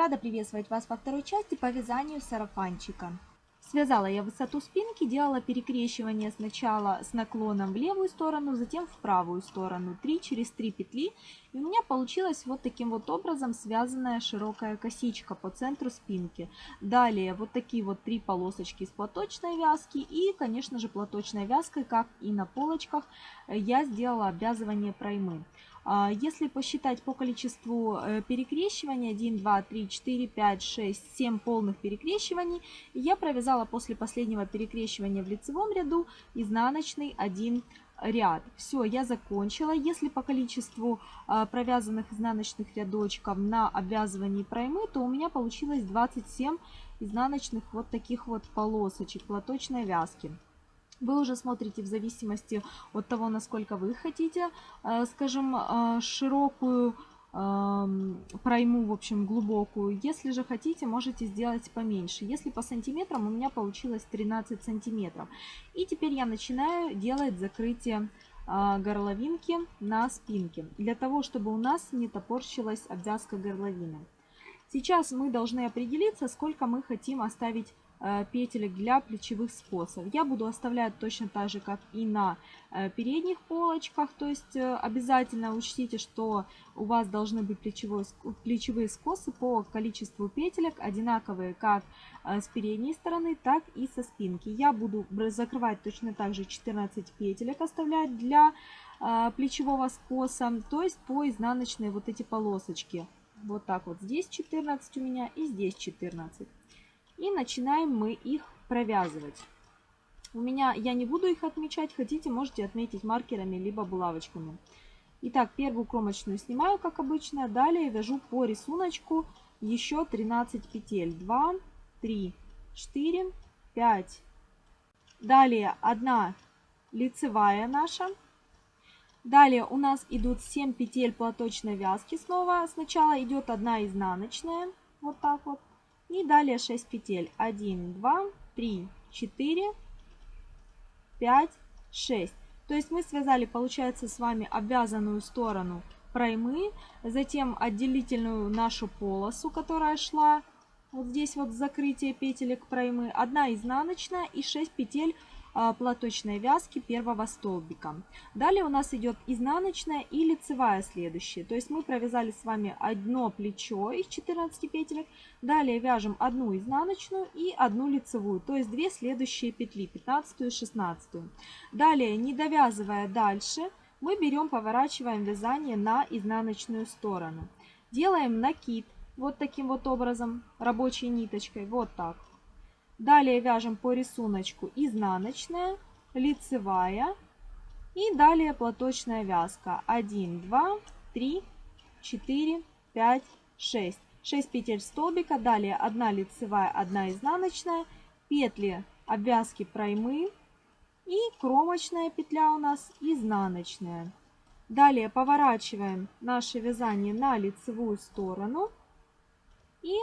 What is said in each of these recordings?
Рада приветствовать вас во второй части по вязанию сарафанчика. Связала я высоту спинки, делала перекрещивание сначала с наклоном в левую сторону, затем в правую сторону, 3 через 3 петли. И у меня получилась вот таким вот образом связанная широкая косичка по центру спинки. Далее вот такие вот три полосочки с платочной вязки и, конечно же, платочной вязкой, как и на полочках, я сделала обвязывание проймы. А, если посчитать по количеству э, перекрещиваний, 1, 2, 3, 4, 5, 6, 7 полных перекрещиваний, я провязала после последнего перекрещивания в лицевом ряду изнаночный один ряд. Все, я закончила. Если по количеству а, провязанных изнаночных рядочков на обвязывании проймы, то у меня получилось 27 изнаночных вот таких вот полосочек платочной вязки. Вы уже смотрите в зависимости от того, насколько вы хотите, э, скажем, э, широкую эм, пройму, в общем, глубокую. Если же хотите, можете сделать поменьше. Если по сантиметрам, у меня получилось 13 сантиметров. И теперь я начинаю делать закрытие э, горловинки на спинке, для того, чтобы у нас не топорщилась обвязка горловины. Сейчас мы должны определиться, сколько мы хотим оставить петелек для плечевых скосов. Я буду оставлять точно так же, как и на э, передних полочках. То есть э, обязательно учтите, что у вас должны быть плечевой, плечевые скосы по количеству петелек одинаковые как с передней стороны, так и со спинки. Я буду закрывать точно так же 14 петелек оставлять для плечевого скоса, то есть по изнаночной вот эти полосочки. Вот так вот здесь 14 у меня и здесь 14. И начинаем мы их провязывать. У меня, я не буду их отмечать, хотите, можете отметить маркерами, либо булавочками. Итак, первую кромочную снимаю, как обычно. Далее вяжу по рисунку еще 13 петель. 2, 3, 4, 5. Далее одна лицевая наша. Далее у нас идут 7 петель платочной вязки снова. Сначала идет одна изнаночная, вот так вот. И далее 6 петель. 1, 2, 3, 4, 5, 6. То есть мы связали, получается, с вами обвязанную сторону проймы, затем отделительную нашу полосу, которая шла вот здесь вот закрытие петелек проймы, одна изнаночная и 6 петель платочной вязки первого столбика. Далее у нас идет изнаночная и лицевая следующая. То есть мы провязали с вами одно плечо из 14 петелек. Далее вяжем одну изнаночную и одну лицевую. То есть две следующие петли, 15 и 16. Далее, не довязывая дальше, мы берем, поворачиваем вязание на изнаночную сторону. Делаем накид вот таким вот образом, рабочей ниточкой, вот так. Далее вяжем по рисунку изнаночная, лицевая и далее платочная вязка. 1, 2, 3, 4, 5, 6. 6 петель столбика, далее 1 лицевая, 1 изнаночная, петли обвязки проймы и кромочная петля у нас изнаночная. Далее поворачиваем наше вязание на лицевую сторону и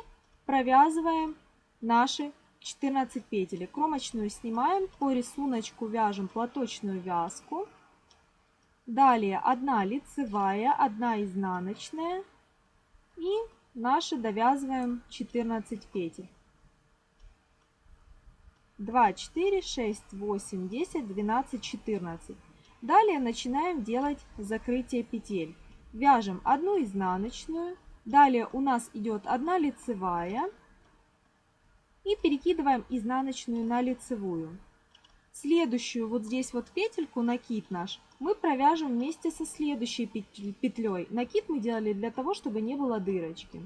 провязываем наши 14 петель. Кромочную снимаем, по рисунку вяжем платочную вязку. Далее 1 лицевая, 1 изнаночная и наши довязываем 14 петель. 2, 4, 6, 8, 10, 12, 14. Далее начинаем делать закрытие петель. Вяжем одну изнаночную. Далее у нас идет одна лицевая и перекидываем изнаночную на лицевую. Следующую вот здесь вот петельку, накид наш, мы провяжем вместе со следующей петлей. Накид мы делали для того, чтобы не было дырочки.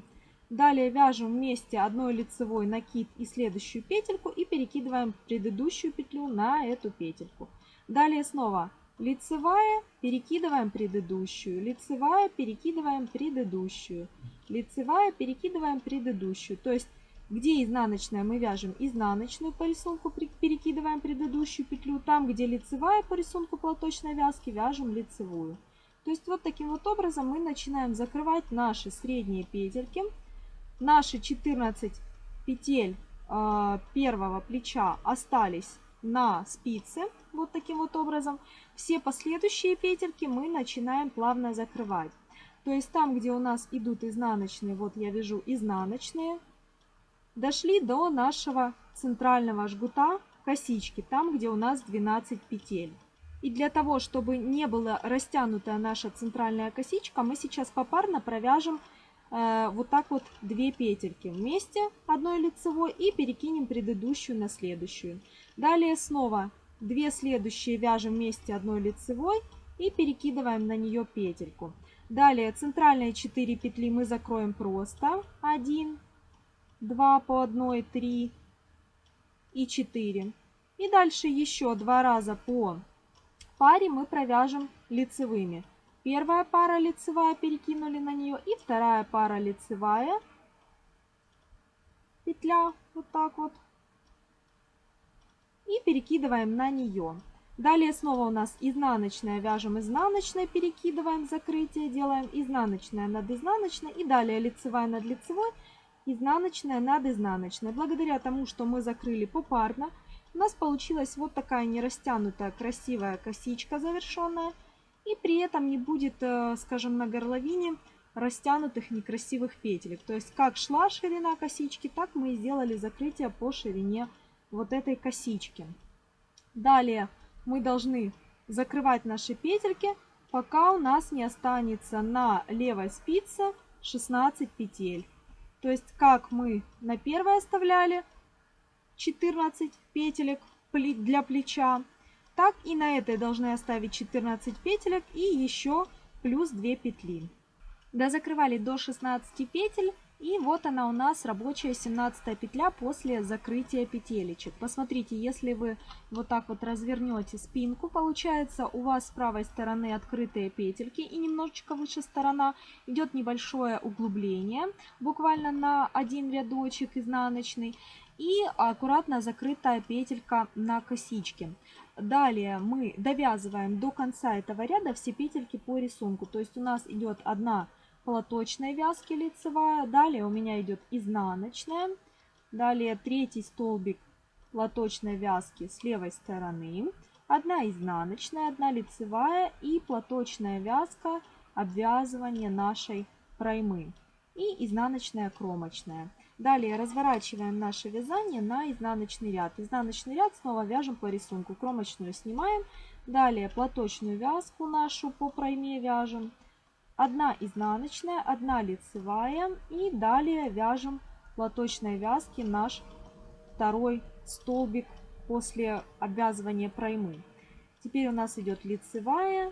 Далее вяжем вместе одной лицевой накид и следующую петельку и перекидываем предыдущую петлю на эту петельку. Далее снова лицевая, перекидываем предыдущую, лицевая, перекидываем предыдущую, лицевая, перекидываем предыдущую. То есть где изнаночная мы вяжем изнаночную по рисунку, перекидываем предыдущую петлю. Там, где лицевая по рисунку платочной вязки, вяжем лицевую. То есть вот таким вот образом мы начинаем закрывать наши средние петельки. Наши 14 петель э, первого плеча остались на спице. Вот таким вот образом. Все последующие петельки мы начинаем плавно закрывать. То есть там, где у нас идут изнаночные, вот я вяжу изнаночные, дошли до нашего центрального жгута косички, там, где у нас 12 петель. И для того, чтобы не была растянутая наша центральная косичка, мы сейчас попарно провяжем э, вот так вот две петельки вместе одной лицевой и перекинем предыдущую на следующую. Далее снова две следующие вяжем вместе одной лицевой и перекидываем на нее петельку. Далее центральные 4 петли мы закроем просто 1, 2 по 1, 3 и 4. И дальше еще два раза по паре мы провяжем лицевыми. Первая пара лицевая перекинули на нее и вторая пара лицевая петля вот так вот и перекидываем на нее. Далее снова у нас изнаночная, вяжем изнаночной, перекидываем закрытие, делаем изнаночная над изнаночной и далее лицевая над лицевой, изнаночная над изнаночной. Благодаря тому, что мы закрыли попарно, у нас получилась вот такая нерастянутая красивая косичка завершенная. И при этом не будет, э, скажем, на горловине растянутых некрасивых петелек. То есть как шла ширина косички, так мы и сделали закрытие по ширине вот этой косички. Далее мы должны закрывать наши петельки, пока у нас не останется на левой спице 16 петель. То есть как мы на первой оставляли 14 петелек для плеча, так и на этой должны оставить 14 петелек и еще плюс 2 петли. Дозакрывали до 16 петель. И вот она у нас рабочая 17 петля после закрытия петелечек. Посмотрите, если вы вот так вот развернете спинку, получается у вас с правой стороны открытые петельки и немножечко выше сторона идет небольшое углубление, буквально на один рядочек изнаночный и аккуратно закрытая петелька на косичке. Далее мы довязываем до конца этого ряда все петельки по рисунку. То есть у нас идет одна платочной вязки лицевая, далее у меня идет изнаночная, далее третий столбик платочной вязки с левой стороны, одна изнаночная, одна лицевая и платочная вязка обвязывания нашей проймы и изнаночная кромочная. Далее разворачиваем наше вязание на изнаночный ряд. Изнаночный ряд снова вяжем по рисунку. Кромочную снимаем. Далее платочную вязку нашу по пройме вяжем. Одна изнаночная, одна лицевая. И далее вяжем платочной вязки наш второй столбик после обвязывания проймы. Теперь у нас идет лицевая,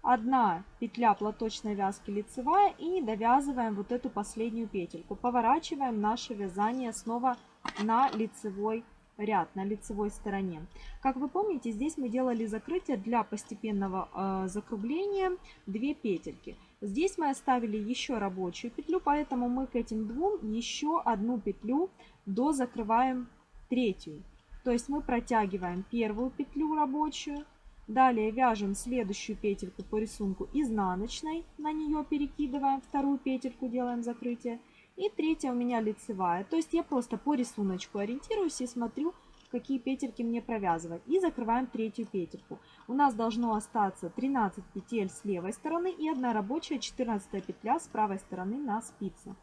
одна петля платочной вязки лицевая и довязываем вот эту последнюю петельку. Поворачиваем наше вязание снова на лицевой ряд, на лицевой стороне. Как вы помните, здесь мы делали закрытие для постепенного э, закругления 2 петельки. Здесь мы оставили еще рабочую петлю, поэтому мы к этим двум еще одну петлю дозакрываем третью. То есть мы протягиваем первую петлю рабочую, Далее вяжем следующую петельку по рисунку изнаночной, на нее перекидываем вторую петельку, делаем закрытие. И третья у меня лицевая. То есть я просто по рисунку ориентируюсь и смотрю, какие петельки мне провязывать. И закрываем третью петельку. У нас должно остаться 13 петель с левой стороны и одна рабочая 14 петля с правой стороны на спице.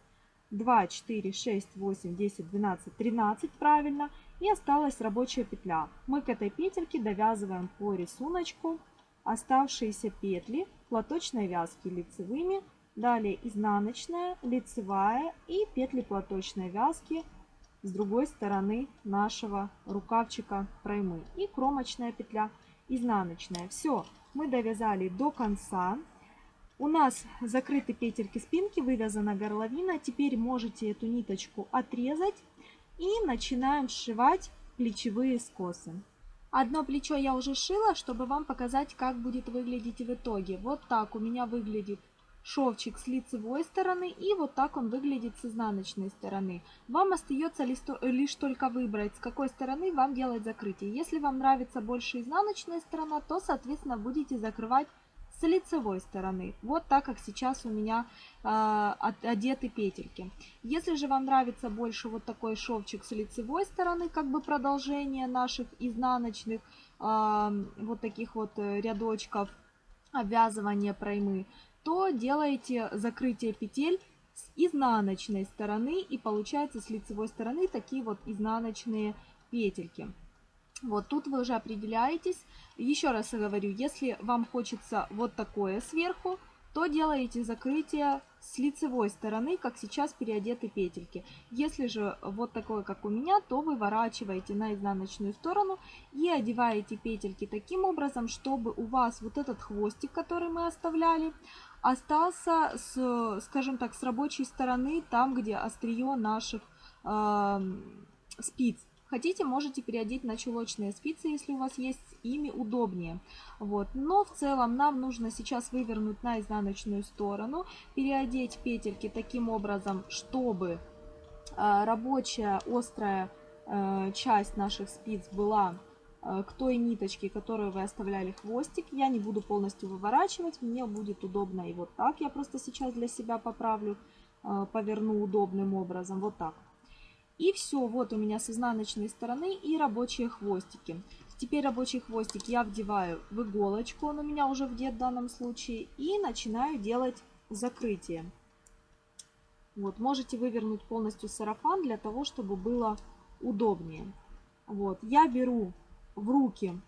2, 4, 6, 8, 10, 12, 13 правильно. И осталась рабочая петля. Мы к этой петельке довязываем по рисунку оставшиеся петли платочной вязки лицевыми. Далее изнаночная, лицевая и петли платочной вязки с другой стороны нашего рукавчика проймы. И кромочная петля изнаночная. Все, мы довязали до конца. У нас закрыты петельки спинки, вывязана горловина. Теперь можете эту ниточку отрезать и начинаем сшивать плечевые скосы. Одно плечо я уже шила, чтобы вам показать, как будет выглядеть в итоге. Вот так у меня выглядит шовчик с лицевой стороны и вот так он выглядит с изнаночной стороны. Вам остается лишь только выбрать, с какой стороны вам делать закрытие. Если вам нравится больше изнаночная сторона, то, соответственно, будете закрывать с лицевой стороны. Вот так, как сейчас у меня э, одеты петельки. Если же вам нравится больше вот такой шовчик с лицевой стороны, как бы продолжение наших изнаночных э, вот таких вот э, рядочков обвязывания проймы, то делаете закрытие петель с изнаночной стороны и получается с лицевой стороны такие вот изнаночные петельки. Вот тут вы уже определяетесь. Еще раз говорю, если вам хочется вот такое сверху, то делаете закрытие с лицевой стороны, как сейчас переодеты петельки. Если же вот такое, как у меня, то выворачиваете на изнаночную сторону и одеваете петельки таким образом, чтобы у вас вот этот хвостик, который мы оставляли, остался, с, скажем так, с рабочей стороны, там, где острие наших э, спиц. Хотите, можете переодеть на чулочные спицы, если у вас есть, ими удобнее. Вот. Но в целом нам нужно сейчас вывернуть на изнаночную сторону, переодеть петельки таким образом, чтобы э, рабочая острая э, часть наших спиц была к той ниточке, которую вы оставляли хвостик. Я не буду полностью выворачивать, мне будет удобно и вот так. Я просто сейчас для себя поправлю, поверну удобным образом, вот так. И все, вот у меня с изнаночной стороны и рабочие хвостики. Теперь рабочий хвостик я вдеваю в иголочку, он у меня уже вдет в данном случае, и начинаю делать закрытие. Вот, можете вывернуть полностью сарафан для того, чтобы было удобнее. Вот, я беру в руки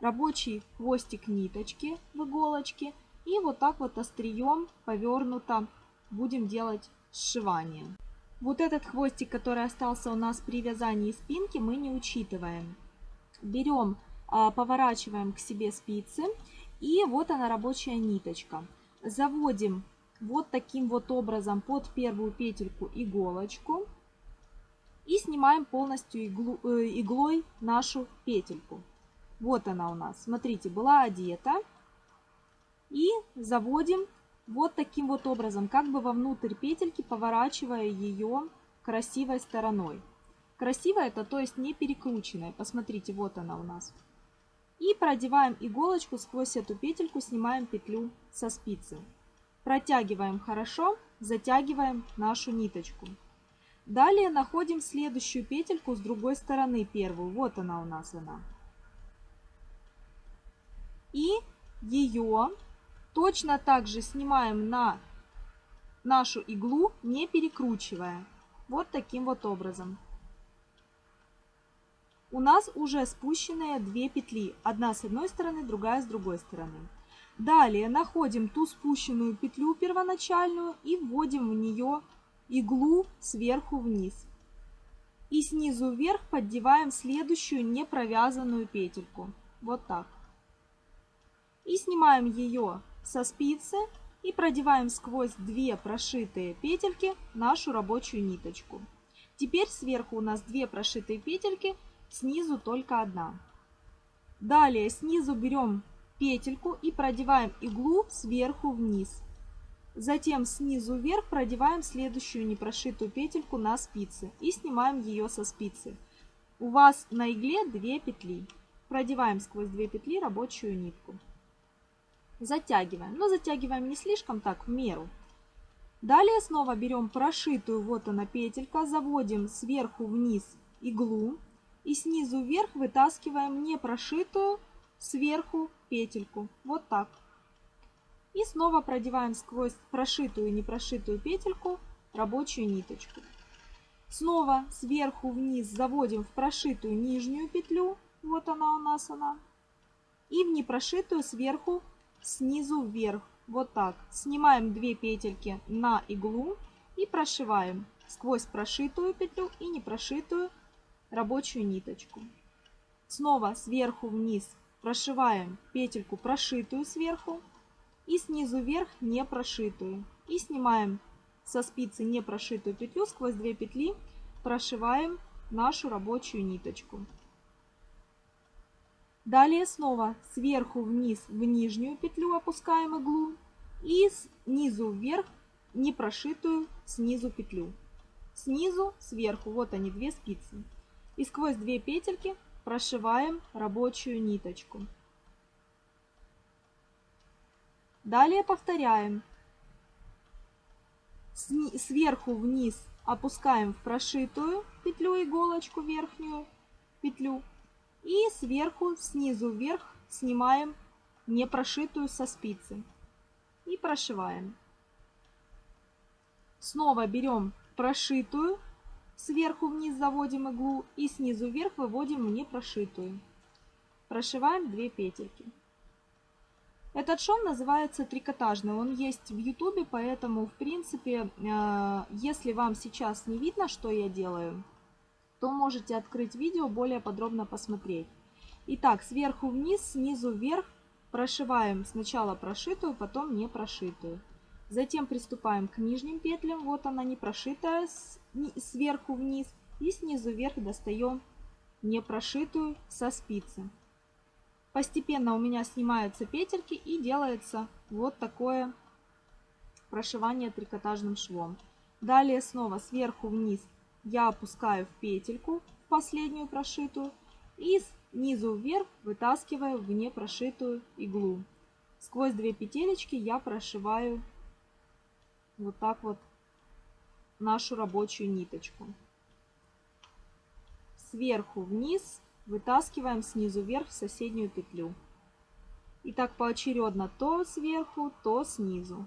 рабочий хвостик ниточки в иголочке и вот так вот острием повернуто будем делать сшивание. Вот этот хвостик, который остался у нас при вязании спинки, мы не учитываем. Берем, а, поворачиваем к себе спицы. И вот она рабочая ниточка. Заводим вот таким вот образом под первую петельку иголочку. И снимаем полностью иглу, э, иглой нашу петельку. Вот она у нас. Смотрите, была одета. И заводим вот таким вот образом, как бы вовнутрь петельки, поворачивая ее красивой стороной. Красивая это, то есть не перекрученная. Посмотрите, вот она у нас. И продеваем иголочку сквозь эту петельку, снимаем петлю со спицы. Протягиваем хорошо, затягиваем нашу ниточку. Далее находим следующую петельку с другой стороны, первую. Вот она у нас она. И ее Точно так же снимаем на нашу иглу, не перекручивая. Вот таким вот образом. У нас уже спущенные две петли. Одна с одной стороны, другая с другой стороны. Далее находим ту спущенную петлю первоначальную и вводим в нее иглу сверху вниз. И снизу вверх поддеваем следующую не провязанную петельку. Вот так. И снимаем ее со спицы и продеваем сквозь две прошитые петельки нашу рабочую ниточку. Теперь сверху у нас две прошитые петельки, снизу только одна. Далее снизу берем петельку и продеваем иглу сверху вниз. Затем снизу вверх продеваем следующую непрошитую петельку на спицы и снимаем ее со спицы. У вас на игле 2 петли. Продеваем сквозь 2 петли рабочую нитку затягиваем. Но затягиваем не слишком так, в меру. Далее снова берем прошитую, вот она петелька, заводим сверху вниз иглу и снизу вверх вытаскиваем не прошитую сверху петельку. Вот так. И снова продеваем сквозь прошитую и непрошитую петельку рабочую ниточку. Снова сверху вниз заводим в прошитую нижнюю петлю, вот она у нас она, и в непрошитую сверху снизу вверх. Вот так. Снимаем 2 петельки на иглу и прошиваем сквозь прошитую петлю и непрошитую рабочую ниточку. Снова сверху вниз прошиваем петельку прошитую сверху и снизу вверх не прошитую. И снимаем со спицы не прошитую петлю сквозь 2 петли, прошиваем нашу рабочую ниточку. Далее снова сверху вниз в нижнюю петлю опускаем иглу и снизу вверх не прошитую снизу петлю. Снизу, сверху, вот они две спицы. И сквозь две петельки прошиваем рабочую ниточку. Далее повторяем. Сверху вниз опускаем в прошитую петлю иголочку верхнюю петлю и сверху, снизу вверх снимаем не прошитую со спицы. и прошиваем. Снова берем прошитую, сверху вниз заводим иглу и снизу вверх выводим в непрошитую. Прошиваем 2 петельки. Этот шов называется трикотажный, он есть в ютубе, поэтому в принципе, э, если вам сейчас не видно, что я делаю, то можете открыть видео, более подробно посмотреть. Итак, сверху вниз, снизу вверх прошиваем сначала прошитую, потом не прошитую. Затем приступаем к нижним петлям, вот она не прошитая, сверху вниз и снизу вверх достаем не прошитую со спицы. Постепенно у меня снимаются петельки и делается вот такое прошивание трикотажным швом. Далее снова сверху вниз я опускаю в петельку, последнюю прошитую, и снизу вверх вытаскиваю в непрошитую иглу. Сквозь две петелечки я прошиваю вот так вот нашу рабочую ниточку. Сверху вниз вытаскиваем снизу вверх в соседнюю петлю. И так поочередно то сверху, то снизу.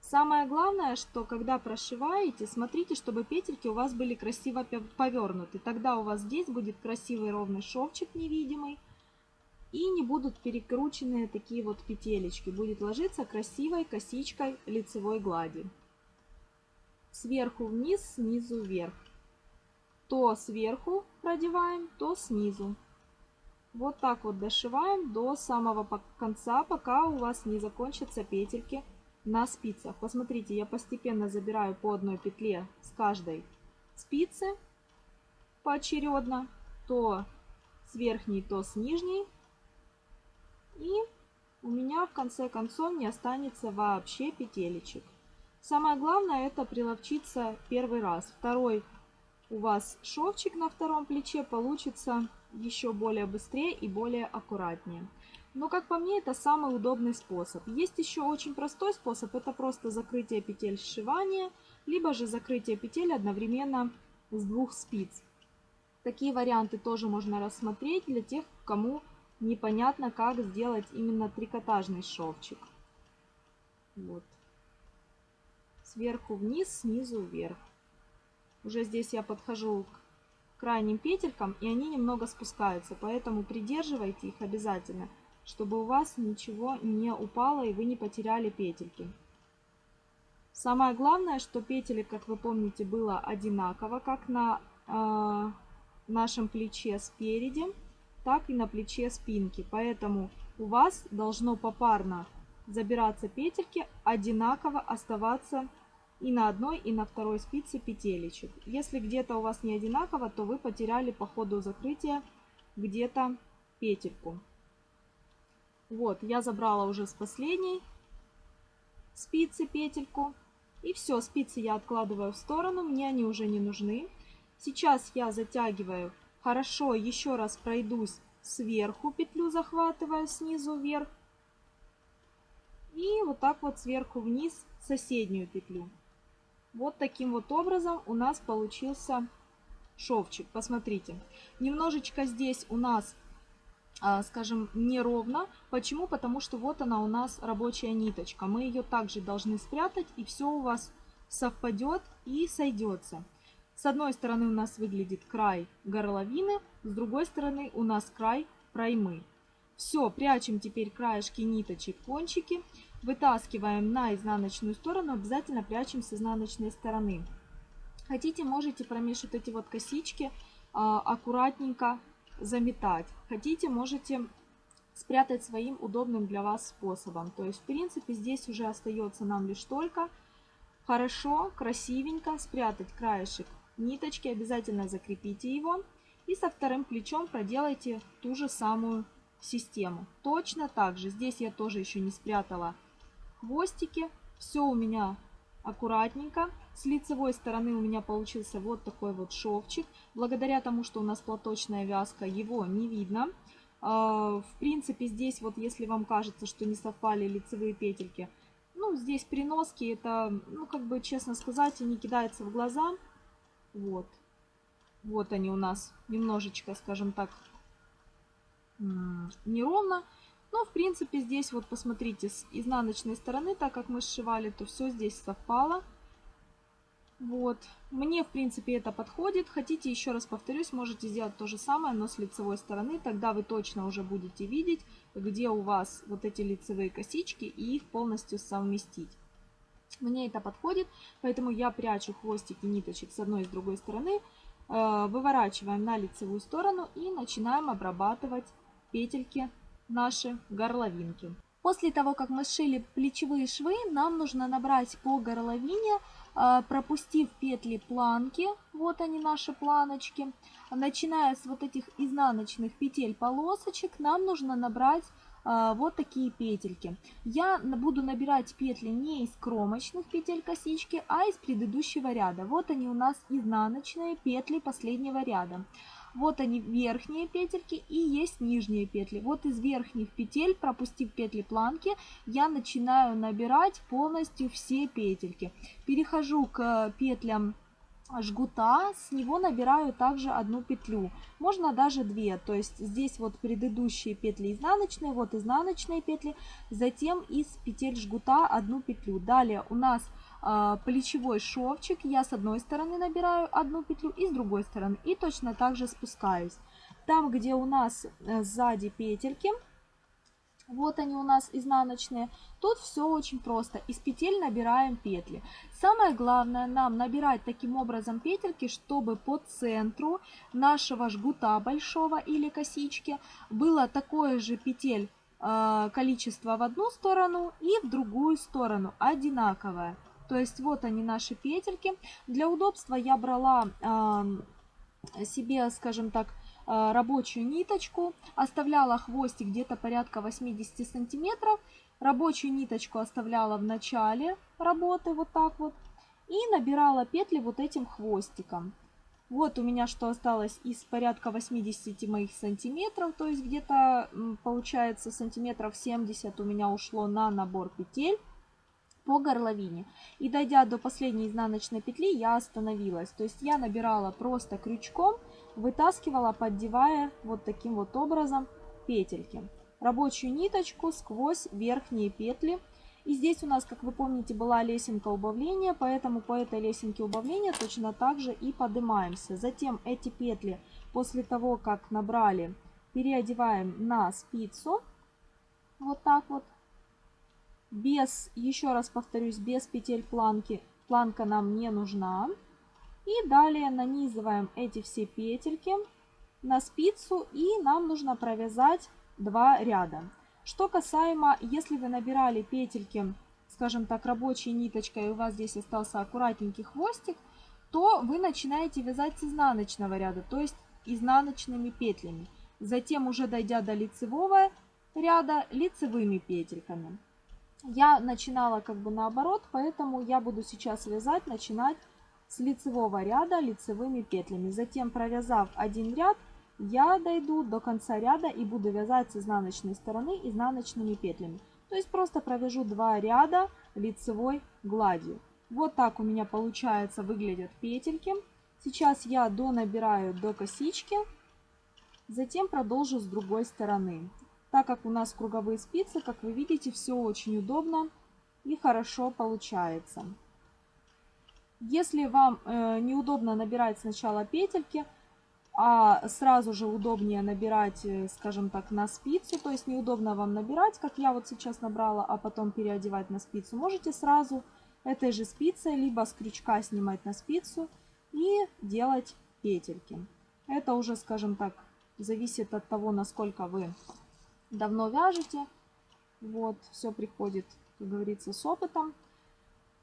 Самое главное, что когда прошиваете, смотрите, чтобы петельки у вас были красиво повернуты. Тогда у вас здесь будет красивый ровный шовчик невидимый. И не будут перекрученные такие вот петелечки. Будет ложиться красивой косичкой лицевой глади. Сверху вниз, снизу вверх. То сверху продеваем, то снизу. Вот так вот дошиваем до самого конца, пока у вас не закончатся петельки на спицах. Посмотрите, я постепенно забираю по одной петле с каждой спицы поочередно, то с верхней, то с нижней. И у меня в конце концов не останется вообще петелечек. Самое главное это приловчиться первый раз. Второй у вас шовчик на втором плече получится еще более быстрее и более аккуратнее. Но, как по мне, это самый удобный способ. Есть еще очень простой способ, это просто закрытие петель сшивания, либо же закрытие петель одновременно с двух спиц. Такие варианты тоже можно рассмотреть для тех, кому непонятно, как сделать именно трикотажный шовчик. Вот. Сверху вниз, снизу вверх. Уже здесь я подхожу к крайним петелькам, и они немного спускаются, поэтому придерживайте их обязательно – чтобы у вас ничего не упало и вы не потеряли петельки. Самое главное, что петелек, как вы помните, было одинаково, как на э, нашем плече спереди, так и на плече спинки. Поэтому у вас должно попарно забираться петельки, одинаково оставаться и на одной, и на второй спице петелечек. Если где-то у вас не одинаково, то вы потеряли по ходу закрытия где-то петельку. Вот, я забрала уже с последней спицы петельку. И все, спицы я откладываю в сторону, мне они уже не нужны. Сейчас я затягиваю хорошо, еще раз пройдусь сверху, петлю захватываю снизу вверх. И вот так вот сверху вниз соседнюю петлю. Вот таким вот образом у нас получился шовчик. Посмотрите, немножечко здесь у нас а, скажем, неровно. Почему? Потому что вот она у нас рабочая ниточка. Мы ее также должны спрятать, и все у вас совпадет и сойдется. С одной стороны у нас выглядит край горловины, с другой стороны у нас край проймы. Все, прячем теперь краешки ниточек, кончики, вытаскиваем на изнаночную сторону, обязательно прячем с изнаночной стороны. Хотите, можете промешать эти вот косички а, аккуратненько заметать. Хотите, можете спрятать своим удобным для вас способом. То есть, в принципе, здесь уже остается нам лишь только хорошо, красивенько спрятать краешек ниточки. Обязательно закрепите его. И со вторым плечом проделайте ту же самую систему. Точно так же. Здесь я тоже еще не спрятала хвостики. Все у меня аккуратненько. С лицевой стороны у меня получился вот такой вот шовчик. Благодаря тому, что у нас платочная вязка, его не видно. А, в принципе, здесь вот если вам кажется, что не совпали лицевые петельки, ну, здесь приноски, это, ну, как бы, честно сказать, они кидаются в глаза. Вот. Вот они у нас немножечко, скажем так, неровно. Но, в принципе, здесь вот посмотрите, с изнаночной стороны, так как мы сшивали, то все здесь совпало. Вот. Мне, в принципе, это подходит. Хотите, еще раз повторюсь, можете сделать то же самое, но с лицевой стороны. Тогда вы точно уже будете видеть, где у вас вот эти лицевые косички и их полностью совместить. Мне это подходит, поэтому я прячу хвостики ниточек с одной и с другой стороны. Э, выворачиваем на лицевую сторону и начинаем обрабатывать петельки наши горловинки. После того, как мы сшили плечевые швы, нам нужно набрать по горловине а, пропустив петли планки, вот они наши планочки, начиная с вот этих изнаночных петель полосочек, нам нужно набрать а, вот такие петельки. Я буду набирать петли не из кромочных петель косички, а из предыдущего ряда. Вот они у нас изнаночные петли последнего ряда. Вот они верхние петельки и есть нижние петли. Вот из верхних петель, пропустив петли планки, я начинаю набирать полностью все петельки. Перехожу к петлям жгута, с него набираю также одну петлю, можно даже две, то есть здесь вот предыдущие петли изнаночные, вот изнаночные петли, затем из петель жгута одну петлю. Далее у нас плечевой шовчик. Я с одной стороны набираю одну петлю и с другой стороны. И точно так же спускаюсь. Там, где у нас э, сзади петельки, вот они у нас изнаночные. Тут все очень просто. Из петель набираем петли. Самое главное нам набирать таким образом петельки, чтобы по центру нашего жгута большого или косички было такое же петель э, количество в одну сторону и в другую сторону одинаковое. То есть вот они наши петельки. Для удобства я брала э, себе, скажем так, э, рабочую ниточку, оставляла хвостик где-то порядка 80 сантиметров. Рабочую ниточку оставляла в начале работы вот так вот. И набирала петли вот этим хвостиком. Вот у меня что осталось из порядка 80 моих сантиметров, то есть где-то получается сантиметров 70 у меня ушло на набор петель по горловине. И дойдя до последней изнаночной петли, я остановилась. То есть я набирала просто крючком, вытаскивала, поддевая вот таким вот образом петельки. Рабочую ниточку сквозь верхние петли. И здесь у нас, как вы помните, была лесенка убавления, поэтому по этой лесенке убавления точно так же и поднимаемся. Затем эти петли после того, как набрали, переодеваем на спицу. Вот так вот без, еще раз повторюсь, без петель планки, планка нам не нужна. И далее нанизываем эти все петельки на спицу и нам нужно провязать два ряда. Что касаемо, если вы набирали петельки, скажем так, рабочей ниточкой, и у вас здесь остался аккуратненький хвостик, то вы начинаете вязать с изнаночного ряда, то есть изнаночными петлями. Затем, уже дойдя до лицевого ряда, лицевыми петельками. Я начинала как бы наоборот, поэтому я буду сейчас вязать, начинать с лицевого ряда лицевыми петлями. Затем, провязав один ряд, я дойду до конца ряда и буду вязать с изнаночной стороны изнаночными петлями. То есть просто провяжу два ряда лицевой гладью. Вот так у меня получается выглядят петельки. Сейчас я донабираю до косички, затем продолжу с другой стороны. Так как у нас круговые спицы, как вы видите, все очень удобно и хорошо получается. Если вам э, неудобно набирать сначала петельки, а сразу же удобнее набирать, э, скажем так, на спицу, то есть неудобно вам набирать, как я вот сейчас набрала, а потом переодевать на спицу, можете сразу этой же спицей, либо с крючка снимать на спицу и делать петельки. Это уже, скажем так, зависит от того, насколько вы давно вяжете. Вот, все приходит, как говорится, с опытом.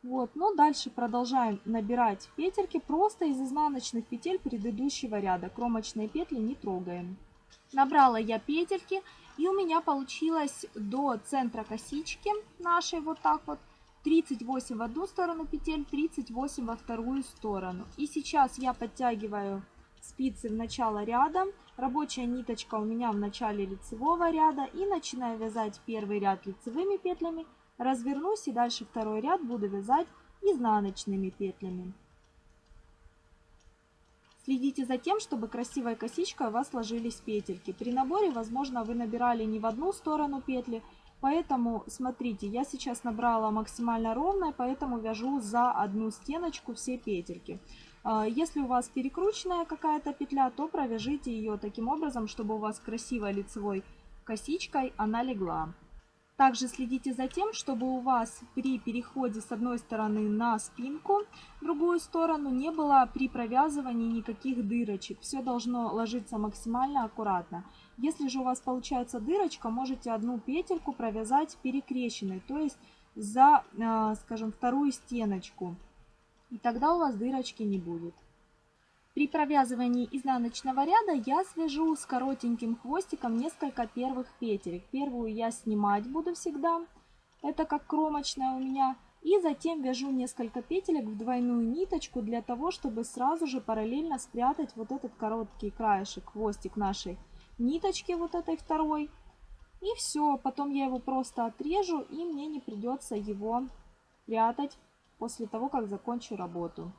Вот, ну дальше продолжаем набирать петельки просто из изнаночных петель предыдущего ряда. Кромочные петли не трогаем. Набрала я петельки и у меня получилось до центра косички нашей вот так вот 38 в одну сторону петель, 38 во вторую сторону. И сейчас я подтягиваю спицы в начало ряда, рабочая ниточка у меня в начале лицевого ряда и начинаю вязать первый ряд лицевыми петлями, развернусь и дальше второй ряд буду вязать изнаночными петлями. Следите за тем, чтобы красивой косичкой у вас ложились петельки. При наборе, возможно, вы набирали не в одну сторону петли, поэтому смотрите, я сейчас набрала максимально ровно, поэтому вяжу за одну стеночку все петельки. А, если у вас перекрученная какая-то петля, то провяжите ее таким образом, чтобы у вас красивой лицевой косичкой она легла. Также следите за тем, чтобы у вас при переходе с одной стороны на спинку, другую сторону не было при провязывании никаких дырочек. Все должно ложиться максимально аккуратно. Если же у вас получается дырочка, можете одну петельку провязать перекрещенной, то есть за, э, скажем, вторую стеночку. И тогда у вас дырочки не будет. При провязывании изнаночного ряда я свяжу с коротеньким хвостиком несколько первых петель. Первую я снимать буду всегда, это как кромочная у меня. И затем вяжу несколько петелек в двойную ниточку для того, чтобы сразу же параллельно спрятать вот этот короткий краешек, хвостик нашей ниточки, вот этой второй. И все, потом я его просто отрежу и мне не придется его прятать после того, как закончу работу.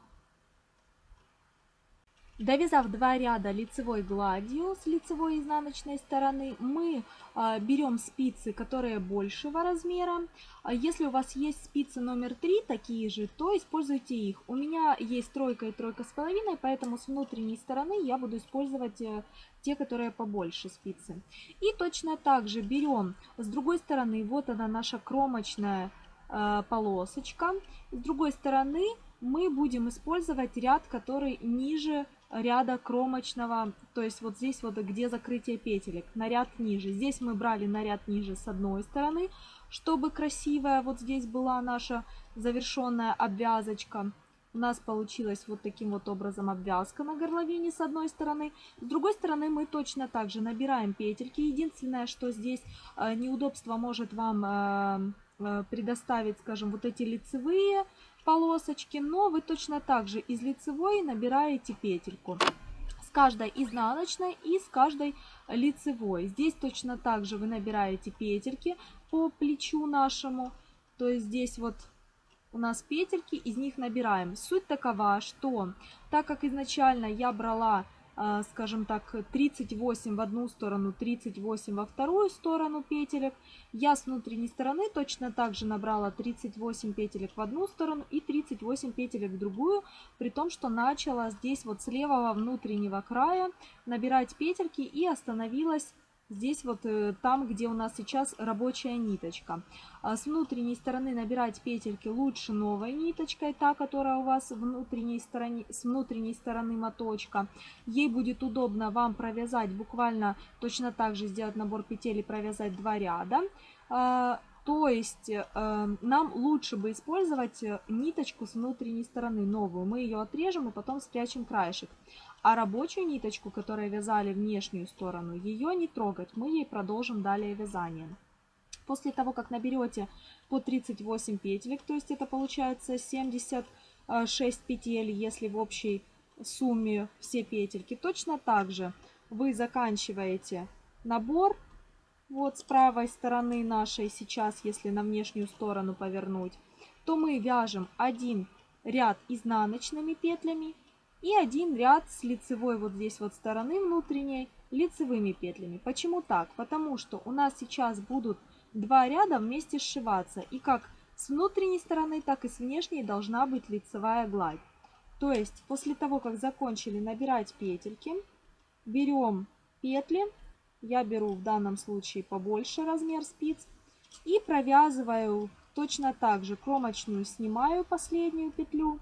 Довязав два ряда лицевой гладью с лицевой и изнаночной стороны, мы а, берем спицы, которые большего размера. А если у вас есть спицы номер 3, такие же, то используйте их. У меня есть тройка и тройка с половиной, поэтому с внутренней стороны я буду использовать э, те, которые побольше спицы. И точно так же берем с другой стороны, вот она наша кромочная полосочка. С другой стороны мы будем использовать ряд, который ниже ряда кромочного, то есть вот здесь вот где закрытие петелек, на ряд ниже. Здесь мы брали на ряд ниже с одной стороны, чтобы красивая вот здесь была наша завершенная обвязочка. У нас получилась вот таким вот образом обвязка на горловине с одной стороны. С другой стороны мы точно так же набираем петельки. Единственное, что здесь э, неудобство может вам э, э, предоставить, скажем, вот эти лицевые полосочки, но вы точно так же из лицевой набираете петельку с каждой изнаночной и с каждой лицевой. Здесь точно так же вы набираете петельки по плечу нашему, то есть здесь вот у нас петельки, из них набираем. Суть такова, что так как изначально я брала скажем так, 38 в одну сторону, 38 во вторую сторону петелек. Я с внутренней стороны точно так же набрала 38 петелек в одну сторону и 38 петелек в другую, при том, что начала здесь вот с левого внутреннего края набирать петельки и остановилась Здесь вот э, там, где у нас сейчас рабочая ниточка. А с внутренней стороны набирать петельки лучше новой ниточкой, та, которая у вас внутренней стороне, с внутренней стороны моточка. Ей будет удобно вам провязать буквально точно так же сделать набор петель и провязать два ряда. А, то есть э, нам лучше бы использовать э, ниточку с внутренней стороны, новую. Мы ее отрежем и потом спрячем краешек. А рабочую ниточку, которую вязали внешнюю сторону, ее не трогать. Мы ей продолжим далее вязание. После того, как наберете по 38 петелек, то есть это получается 76 петель, если в общей сумме все петельки, точно так же вы заканчиваете набор. Вот с правой стороны нашей сейчас, если на внешнюю сторону повернуть, то мы вяжем один ряд изнаночными петлями и один ряд с лицевой вот здесь вот стороны внутренней лицевыми петлями. Почему так? Потому что у нас сейчас будут два ряда вместе сшиваться. И как с внутренней стороны, так и с внешней должна быть лицевая гладь. То есть после того, как закончили набирать петельки, берем петли, я беру в данном случае побольше размер спиц, и провязываю точно так же кромочную, снимаю последнюю петлю,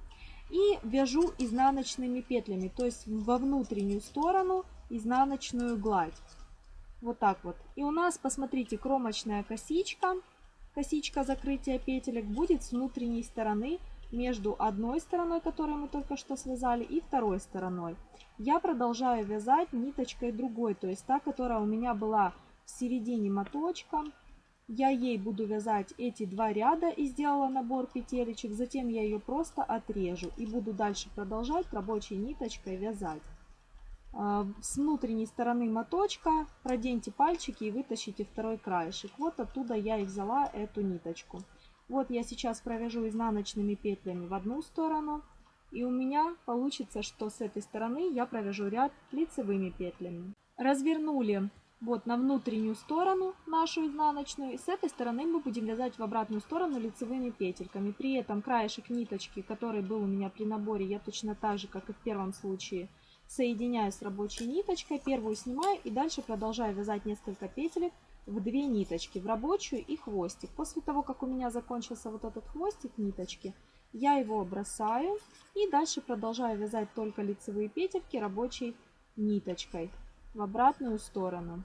и вяжу изнаночными петлями, то есть во внутреннюю сторону изнаночную гладь. Вот так вот. И у нас, посмотрите, кромочная косичка, косичка закрытия петелек будет с внутренней стороны между одной стороной, которую мы только что связали, и второй стороной. Я продолжаю вязать ниточкой другой, то есть та, которая у меня была в середине моточка. Я ей буду вязать эти два ряда и сделала набор петелечек. Затем я ее просто отрежу и буду дальше продолжать рабочей ниточкой вязать. А, с внутренней стороны моточка проденьте пальчики и вытащите второй краешек. Вот оттуда я и взяла эту ниточку. Вот я сейчас провяжу изнаночными петлями в одну сторону, И у меня получится, что с этой стороны я провяжу ряд лицевыми петлями. Развернули вот на внутреннюю сторону нашу изнаночную. И с этой стороны мы будем вязать в обратную сторону лицевыми петельками. При этом краешек ниточки, который был у меня при наборе, я точно так же, как и в первом случае, соединяю с рабочей ниточкой. Первую снимаю и дальше продолжаю вязать несколько петелек в две ниточки, в рабочую и хвостик. После того, как у меня закончился вот этот хвостик ниточки, я его бросаю и дальше продолжаю вязать только лицевые петельки рабочей ниточкой в обратную сторону.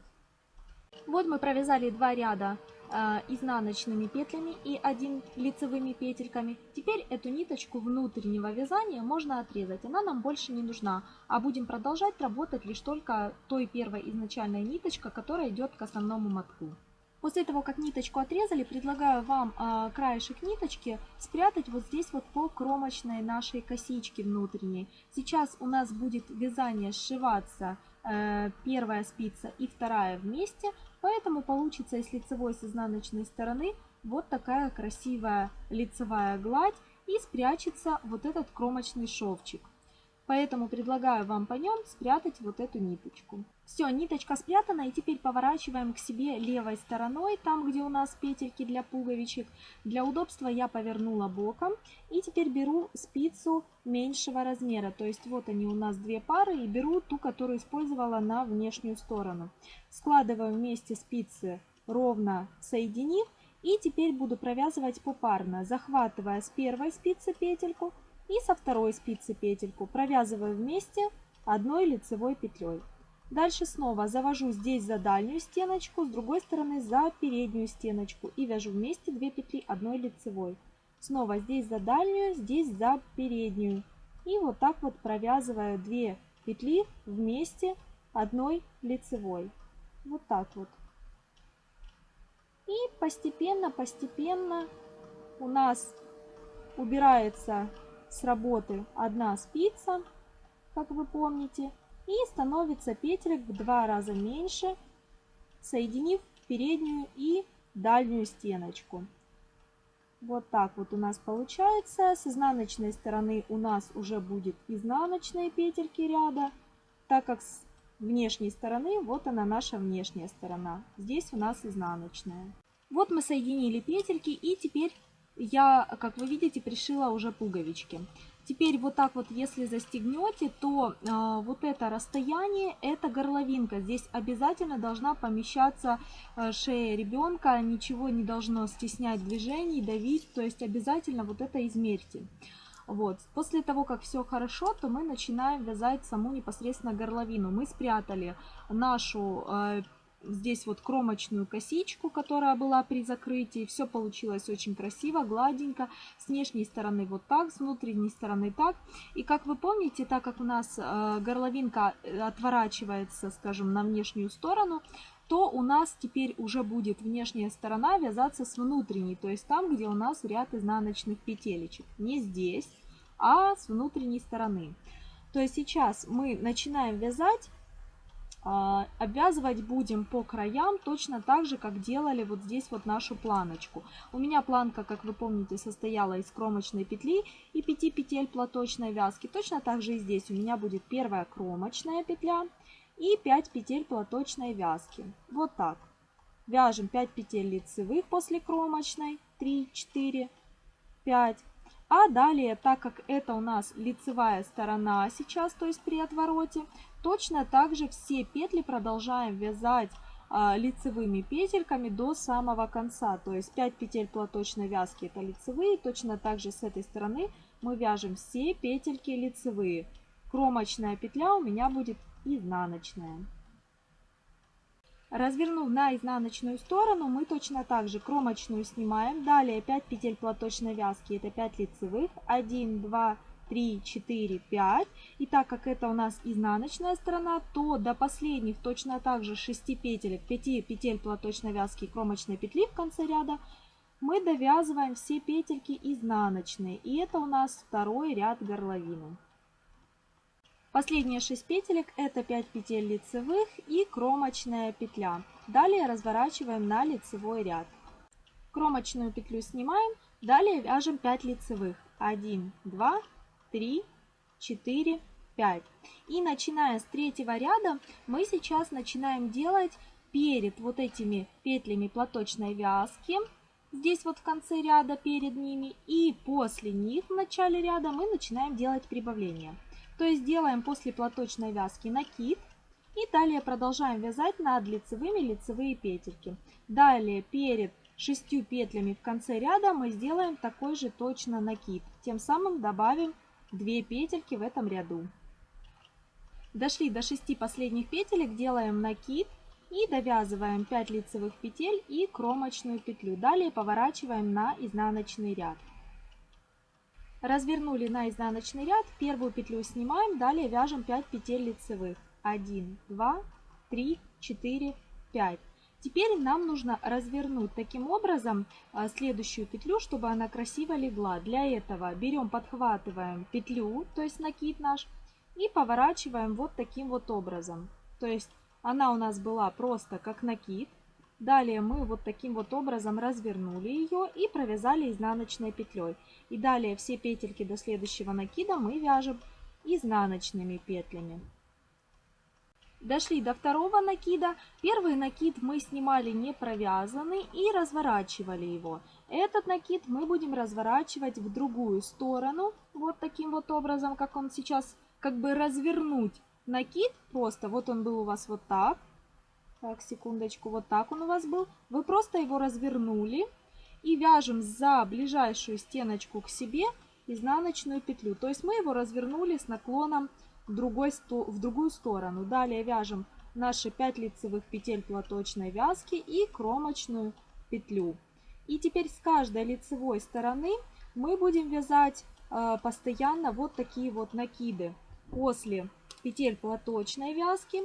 Вот мы провязали два ряда э, изнаночными петлями и один лицевыми петельками. Теперь эту ниточку внутреннего вязания можно отрезать, она нам больше не нужна. А будем продолжать работать лишь только той первой изначальной ниточкой, которая идет к основному мотку. После того, как ниточку отрезали, предлагаю вам э, краешек ниточки спрятать вот здесь вот по кромочной нашей косичке внутренней. Сейчас у нас будет вязание сшиваться первая спица и вторая вместе, поэтому получится с лицевой с изнаночной стороны вот такая красивая лицевая гладь и спрячется вот этот кромочный шовчик. Поэтому предлагаю вам по нем спрятать вот эту ниточку. Все, ниточка спрятана и теперь поворачиваем к себе левой стороной, там где у нас петельки для пуговичек. Для удобства я повернула боком и теперь беру спицу меньшего размера. То есть вот они у нас две пары и беру ту, которую использовала на внешнюю сторону. Складываю вместе спицы ровно соединив и теперь буду провязывать попарно, захватывая с первой спицы петельку и со второй спицы петельку провязываю вместе одной лицевой петлей. Дальше снова завожу здесь за дальнюю стеночку, с другой стороны за переднюю стеночку и вяжу вместе 2 петли одной лицевой. Снова здесь за дальнюю, здесь за переднюю. И вот так вот провязываю 2 петли вместе одной лицевой. Вот так вот. И постепенно-постепенно у нас убирается с работы одна спица, как вы помните, и становится петелек в два раза меньше, соединив переднюю и дальнюю стеночку. Вот так вот у нас получается. С изнаночной стороны у нас уже будет изнаночные петельки ряда, так как с внешней стороны вот она наша внешняя сторона. Здесь у нас изнаночная. Вот мы соединили петельки и теперь я, как вы видите, пришила уже пуговички. Теперь вот так вот, если застегнете, то э, вот это расстояние, это горловинка. Здесь обязательно должна помещаться э, шея ребенка, ничего не должно стеснять движений, давить, то есть обязательно вот это измерьте. Вот. После того, как все хорошо, то мы начинаем вязать саму непосредственно горловину. Мы спрятали нашу э, здесь вот кромочную косичку, которая была при закрытии. Все получилось очень красиво, гладенько. С внешней стороны вот так, с внутренней стороны так. И как вы помните, так как у нас э, горловинка э, отворачивается, скажем, на внешнюю сторону, то у нас теперь уже будет внешняя сторона вязаться с внутренней, то есть там, где у нас ряд изнаночных петелечек. Не здесь, а с внутренней стороны. То есть сейчас мы начинаем вязать обвязывать будем по краям точно так же, как делали вот здесь вот нашу планочку. У меня планка, как вы помните, состояла из кромочной петли и 5 петель платочной вязки. Точно так же и здесь у меня будет первая кромочная петля и 5 петель платочной вязки. Вот так. Вяжем 5 петель лицевых после кромочной, 3, 4, 5. А далее, так как это у нас лицевая сторона сейчас, то есть при отвороте, Точно так же все петли продолжаем вязать а, лицевыми петельками до самого конца. То есть 5 петель платочной вязки это лицевые. Точно так же с этой стороны мы вяжем все петельки лицевые. Кромочная петля у меня будет изнаночная. Развернув на изнаночную сторону, мы точно так же кромочную снимаем. Далее 5 петель платочной вязки, это 5 лицевых. 1, 2, 3. 3, 4, 5. И так как это у нас изнаночная сторона, то до последних точно так же 6 петель, 5 петель платочной вязки и кромочной петли в конце ряда мы довязываем все петельки изнаночные. И это у нас второй ряд горловины. Последние 6 петелек это 5 петель лицевых и кромочная петля. Далее разворачиваем на лицевой ряд. Кромочную петлю снимаем, далее вяжем 5 лицевых. 1, 2, 3, 4, 5. И начиная с третьего ряда мы сейчас начинаем делать перед вот этими петлями платочной вязки, здесь вот в конце ряда перед ними, и после них в начале ряда мы начинаем делать прибавление. То есть делаем после платочной вязки накид, и далее продолжаем вязать над лицевыми лицевые петельки. Далее перед шестью петлями в конце ряда мы сделаем такой же точно накид. Тем самым добавим 2 петельки в этом ряду. Дошли до 6 последних петелек, делаем накид и довязываем 5 лицевых петель и кромочную петлю. Далее поворачиваем на изнаночный ряд. Развернули на изнаночный ряд, первую петлю снимаем, далее вяжем 5 петель лицевых. 1, 2, 3, 4, 5. Теперь нам нужно развернуть таким образом а, следующую петлю, чтобы она красиво легла. Для этого берем, подхватываем петлю, то есть накид наш, и поворачиваем вот таким вот образом. То есть она у нас была просто как накид. Далее мы вот таким вот образом развернули ее и провязали изнаночной петлей. И далее все петельки до следующего накида мы вяжем изнаночными петлями. Дошли до второго накида. Первый накид мы снимали не провязанный и разворачивали его. Этот накид мы будем разворачивать в другую сторону. Вот таким вот образом, как он сейчас как бы развернуть накид. Просто вот он был у вас вот так. Так, секундочку, вот так он у вас был. Вы просто его развернули и вяжем за ближайшую стеночку к себе изнаночную петлю. То есть мы его развернули с наклоном в, другой, в другую сторону. Далее вяжем наши 5 лицевых петель платочной вязки и кромочную петлю. И теперь с каждой лицевой стороны мы будем вязать э, постоянно вот такие вот накиды после петель платочной вязки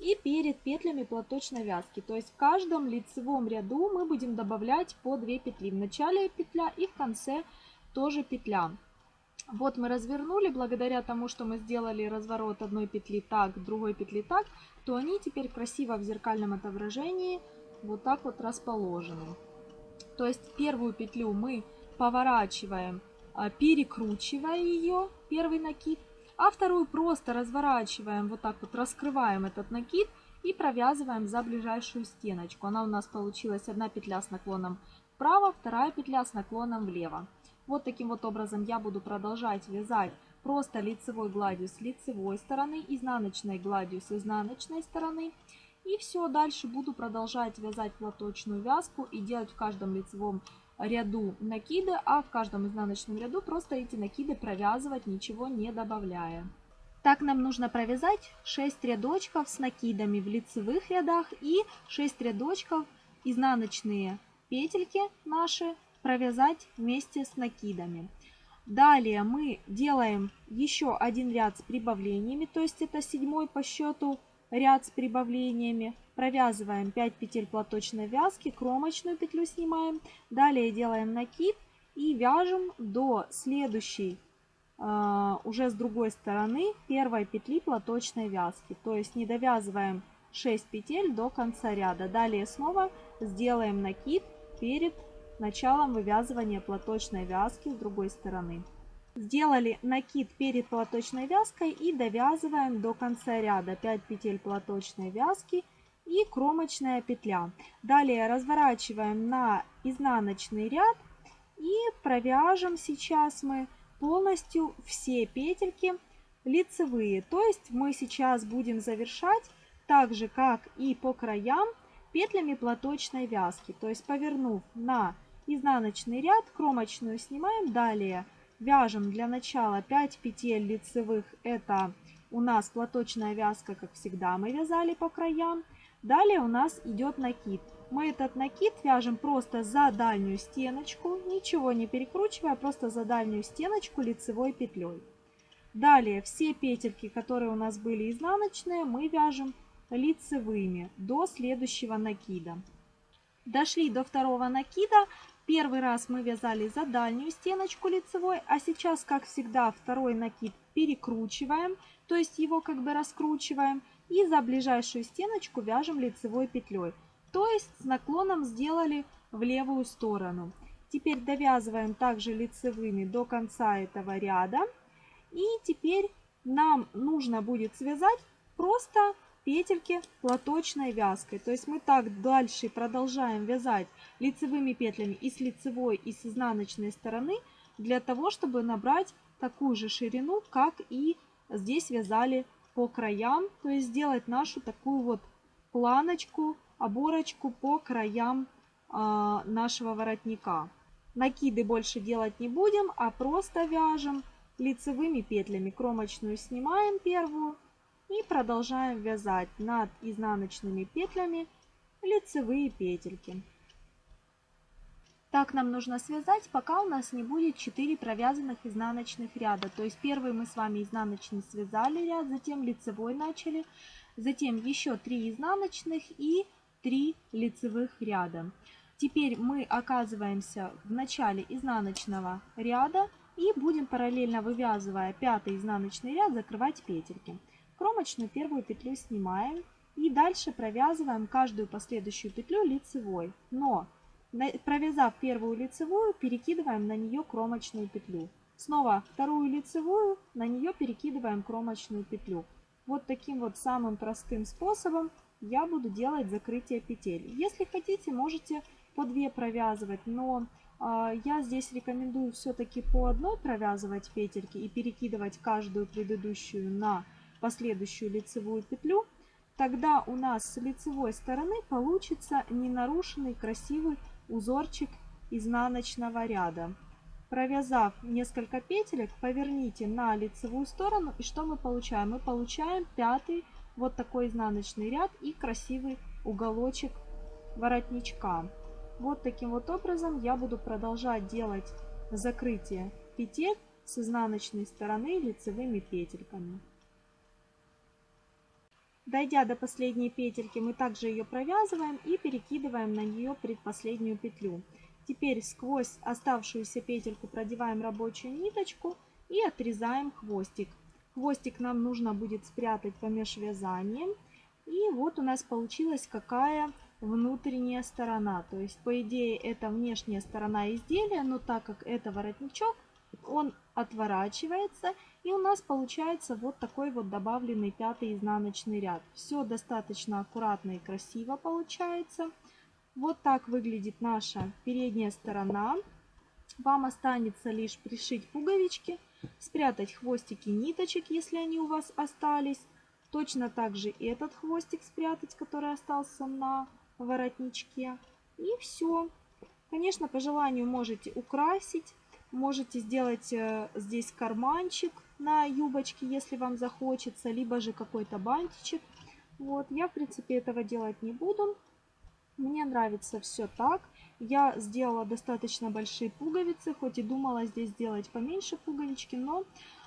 и перед петлями платочной вязки. То есть в каждом лицевом ряду мы будем добавлять по 2 петли. В начале петля и в конце тоже петля. Вот мы развернули, благодаря тому, что мы сделали разворот одной петли так, другой петли так, то они теперь красиво в зеркальном отображении вот так вот расположены. То есть первую петлю мы поворачиваем, а, перекручивая ее, первый накид, а вторую просто разворачиваем, вот так вот раскрываем этот накид и провязываем за ближайшую стеночку. Она у нас получилась одна петля с наклоном вправо, вторая петля с наклоном влево. Вот таким вот образом я буду продолжать вязать просто лицевой гладью с лицевой стороны, изнаночной гладью с изнаночной стороны. И все, дальше буду продолжать вязать платочную вязку и делать в каждом лицевом ряду накиды, а в каждом изнаночном ряду просто эти накиды провязывать, ничего не добавляя. Так нам нужно провязать 6 рядочков с накидами в лицевых рядах и 6 рядочков изнаночные петельки наши провязать вместе с накидами. Далее мы делаем еще один ряд с прибавлениями, то есть это седьмой по счету ряд с прибавлениями. Провязываем 5 петель платочной вязки, кромочную петлю снимаем. Далее делаем накид и вяжем до следующей, э, уже с другой стороны, первой петли платочной вязки. То есть не довязываем 6 петель до конца ряда. Далее снова сделаем накид перед началом вывязывания платочной вязки с другой стороны. Сделали накид перед платочной вязкой и довязываем до конца ряда 5 петель платочной вязки и кромочная петля. Далее разворачиваем на изнаночный ряд и провяжем сейчас мы полностью все петельки лицевые. То есть мы сейчас будем завершать так же, как и по краям, петлями платочной вязки. То есть повернув на изнаночный ряд, кромочную снимаем, далее вяжем для начала 5 петель лицевых, это у нас платочная вязка, как всегда мы вязали по краям. Далее у нас идет накид. Мы этот накид вяжем просто за дальнюю стеночку, ничего не перекручивая, просто за дальнюю стеночку лицевой петлей. Далее все петельки, которые у нас были изнаночные, мы вяжем лицевыми до следующего накида. Дошли до второго накида, Первый раз мы вязали за дальнюю стеночку лицевой, а сейчас, как всегда, второй накид перекручиваем, то есть его как бы раскручиваем, и за ближайшую стеночку вяжем лицевой петлей. То есть с наклоном сделали в левую сторону. Теперь довязываем также лицевыми до конца этого ряда. И теперь нам нужно будет связать просто петельки платочной вязкой. То есть мы так дальше продолжаем вязать лицевыми петлями и с лицевой, и с изнаночной стороны, для того, чтобы набрать такую же ширину, как и здесь вязали по краям. То есть сделать нашу такую вот планочку, оборочку по краям э, нашего воротника. Накиды больше делать не будем, а просто вяжем лицевыми петлями. Кромочную снимаем первую и продолжаем вязать над изнаночными петлями лицевые петельки. Так нам нужно связать, пока у нас не будет 4 провязанных изнаночных ряда. То есть первый мы с вами изнаночный связали ряд, затем лицевой начали, затем еще 3 изнаночных и 3 лицевых ряда. Теперь мы оказываемся в начале изнаночного ряда и будем параллельно вывязывая пятый изнаночный ряд закрывать петельки. Кромочную первую петлю снимаем и дальше провязываем каждую последующую петлю лицевой. Но провязав первую лицевую, перекидываем на нее кромочную петлю. Снова вторую лицевую, на нее перекидываем кромочную петлю. Вот таким вот самым простым способом я буду делать закрытие петель. Если хотите, можете по 2 провязывать, но э, я здесь рекомендую все-таки по одной провязывать петельки и перекидывать каждую предыдущую на последующую лицевую петлю, тогда у нас с лицевой стороны получится ненарушенный красивый узорчик изнаночного ряда. Провязав несколько петелек, поверните на лицевую сторону и что мы получаем? Мы получаем пятый вот такой изнаночный ряд и красивый уголочек воротничка. Вот таким вот образом я буду продолжать делать закрытие петель с изнаночной стороны лицевыми петельками. Дойдя до последней петельки, мы также ее провязываем и перекидываем на нее предпоследнюю петлю. Теперь сквозь оставшуюся петельку продеваем рабочую ниточку и отрезаем хвостик. Хвостик нам нужно будет спрятать помеж вязанием. И вот у нас получилась какая внутренняя сторона. То есть, по идее, это внешняя сторона изделия, но так как это воротничок, он отворачивается и у нас получается вот такой вот добавленный пятый изнаночный ряд. Все достаточно аккуратно и красиво получается. Вот так выглядит наша передняя сторона. Вам останется лишь пришить пуговички, спрятать хвостики ниточек, если они у вас остались. Точно так же этот хвостик спрятать, который остался на воротничке. И все. Конечно, по желанию можете украсить. Можете сделать э, здесь карманчик на юбочке, если вам захочется, либо же какой-то бантичек. Вот, я, в принципе, этого делать не буду. Мне нравится все так. Я сделала достаточно большие пуговицы, хоть и думала здесь сделать поменьше пуговички, но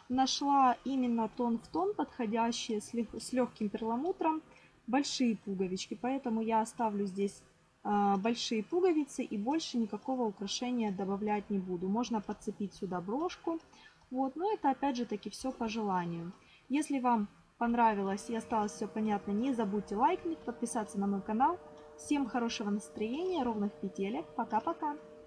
нашла именно тон в тон подходящие с, легким перламутром большие пуговички. Поэтому я оставлю здесь э, большие пуговицы и больше никакого украшения добавлять не буду. Можно подцепить сюда брошку. Вот, но это опять же таки все по желанию. Если вам понравилось и осталось все понятно, не забудьте лайкнуть, подписаться на мой канал. Всем хорошего настроения, ровных петелек. Пока-пока!